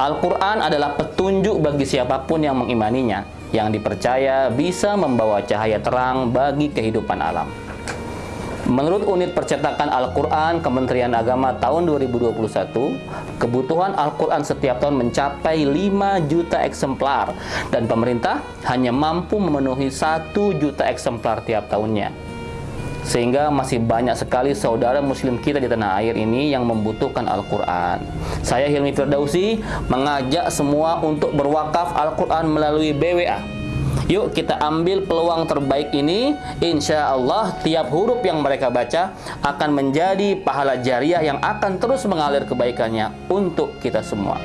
Al-Quran adalah petunjuk bagi siapa pun yang mengimaninya, yang dipercaya bisa membawa cahaya terang bagi kehidupan alam. Menurut unit percetakan Al-Quran Kementerian Agama tahun 2021, kebutuhan Al-Quran setiap tahun mencapai 5 juta eksemplar dan pemerintah hanya mampu memenuhi 1 juta eksemplar tiap tahunnya. Sehingga masih banyak sekali saudara muslim kita di tanah air ini yang membutuhkan Al-Quran. Saya Hilmi Firdausi mengajak semua untuk berwakaf Al-Quran melalui BWA. Yuk kita ambil peluang terbaik ini Insya Allah tiap huruf yang mereka baca Akan menjadi pahala jariah yang akan terus mengalir kebaikannya Untuk kita semua